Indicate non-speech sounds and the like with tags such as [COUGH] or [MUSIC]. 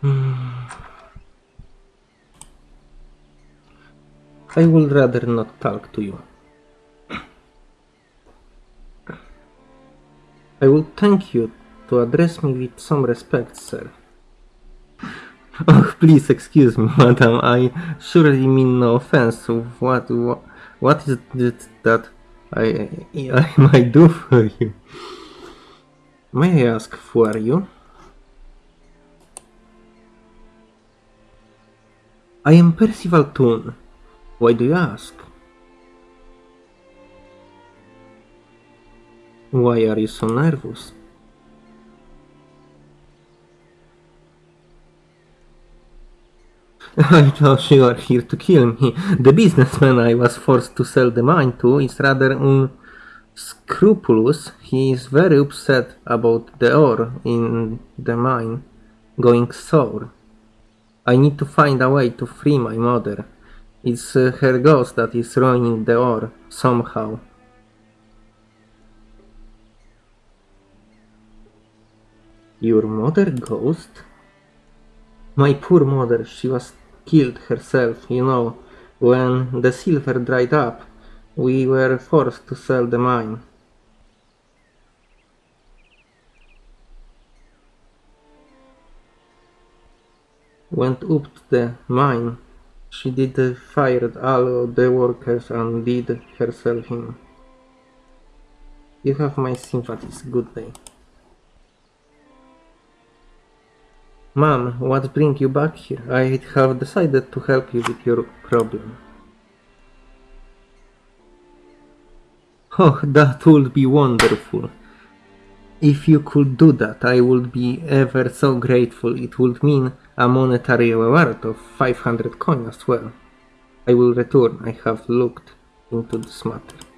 Hmm. I would rather not talk to you. I would thank you to address me with some respect, sir. Oh, please excuse me, [LAUGHS] madam. I surely mean no offense. What, what, what is it that I, I might do for you? May I ask who are you? I am Percival Toon. Why do you ask? Why are you so nervous? [LAUGHS] I thought you are here to kill me. The businessman I was forced to sell the mine to is rather unscrupulous. He is very upset about the ore in the mine going sour. I need to find a way to free my mother. It's uh, her ghost that is ruining the ore somehow. Your mother ghost? My poor mother, she was killed herself, you know. When the silver dried up, we were forced to sell the mine. Went up to the mine. She did fired all the workers and did herself in. You have my sympathies. Good day. Mom, what bring you back here? I have decided to help you with your problem. Oh, that would be wonderful. If you could do that, I would be ever so grateful. It would mean a monetary reward of 500 coin as well. I will return. I have looked into this matter.